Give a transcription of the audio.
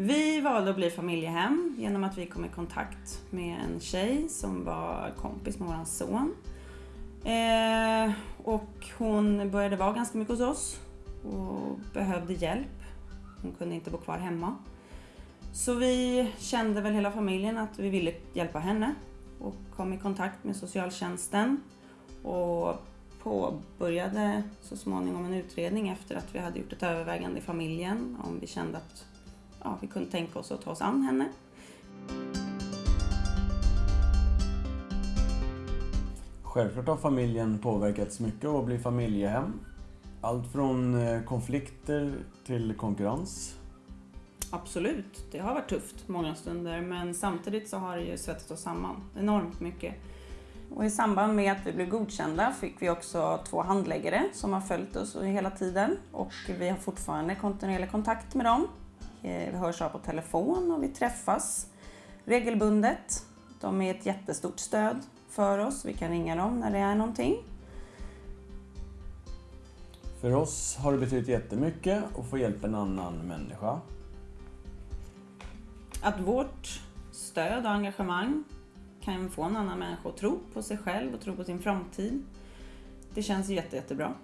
Vi valde att bli familjehem genom att vi kom i kontakt med en tjej som var kompis med vår son. Eh, och hon började vara ganska mycket hos oss och behövde hjälp. Hon kunde inte bo kvar hemma. Så vi kände väl hela familjen att vi ville hjälpa henne och kom i kontakt med socialtjänsten och påbörjade så småningom en utredning efter att vi hade gjort ett övervägande i familjen om vi kände att ja, vi kunde tänka oss att ta oss an henne. Självklart har familjen påverkats mycket av att bli familjehem. Allt från eh, konflikter till konkurrens. Absolut, det har varit tufft många stunder men samtidigt så har det ju svetsat oss samman enormt mycket. Och I samband med att vi blev godkända fick vi också två handläggare som har följt oss hela tiden och vi har fortfarande kontinuerlig kontakt med dem. Eh, vi hörs av på telefon och vi träffas regelbundet. De är ett jättestort stöd för oss. Vi kan ringa dem när det är någonting. För oss har det betytt jättemycket att få hjälpa en annan människa. Att vårt stöd och engagemang kan få en annan människa att tro på sig själv och tro på sin framtid. Det känns jätte, jättebra.